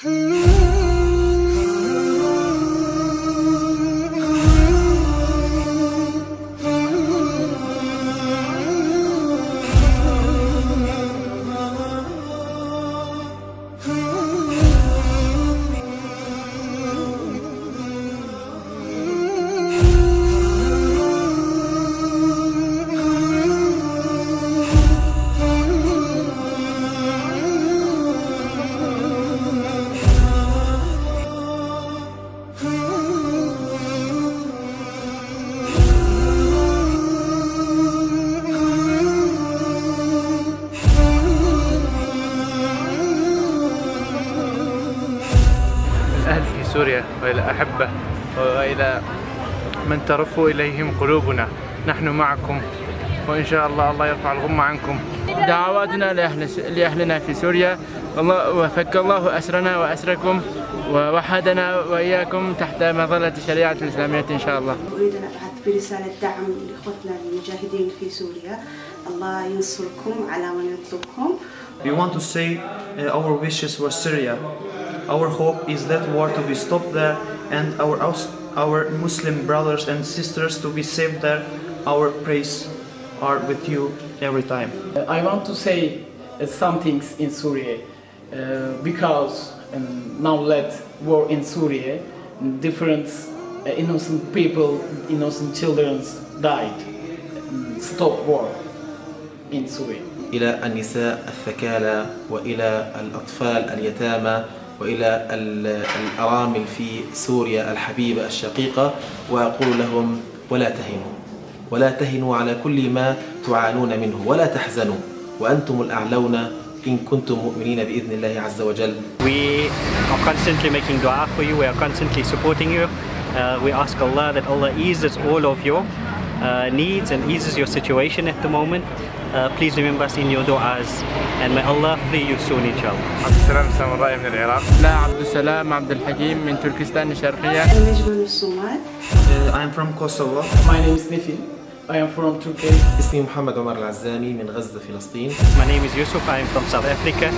Hmm. سوريا وإلى أحبة وإلى من ترف إليهم قلوبنا. نحن معكم. وإن شاء الله الله يرفع الغمة عنكم. دعواتنا لأهل لأهلنا في سوريا. والله وفك الله أسرنا وأسركم ووحدنا وإياكم تحت مظلة الشريعة الإسلامية إن شاء الله. أريد أن أبعث برسالة دعم لإخوتنا المجاهدين في سوريا. الله ينصركم على من يطلبكم We want to say uh, our wishes for Syria. Our hope is that war to be stopped there and our, aus- our Muslim brothers and sisters to be saved there. Our praise are with you every time. I want to say uh, some things in Syria uh, because um, now let war in Syria, different uh, innocent people, innocent children died. Um, Stop war in Syria. إلى النساء الثكالى وإلى الأطفال اليتامى وإلى ال- الأرامل في سوريا الحبيبة الشقيقة وأقول لهم ولا تهنوا ولا تهنوا على كل ما تعانون منه ولا تحزنوا وأنتم الأعلون إن كنتم مؤمنين بإذن الله عز وجل We are constantly making dua for you, we are constantly supporting you. Uh, we ask Allah that Allah eases all of your uh, needs and eases your situation at the moment. Uh, please remember us in your du'as and may Allah free you soon inshallah. عبد السلام سامراء من العراق لا عبد السلام عبد الحكيم من تركستان الشرقية. نجم من الصومال Uh, I'm from Kosovo. My name is Nifi. I am from Turkey. اسمي محمد عمر العزامي من غزة فلسطين My name is Yusuf, I am from South Africa.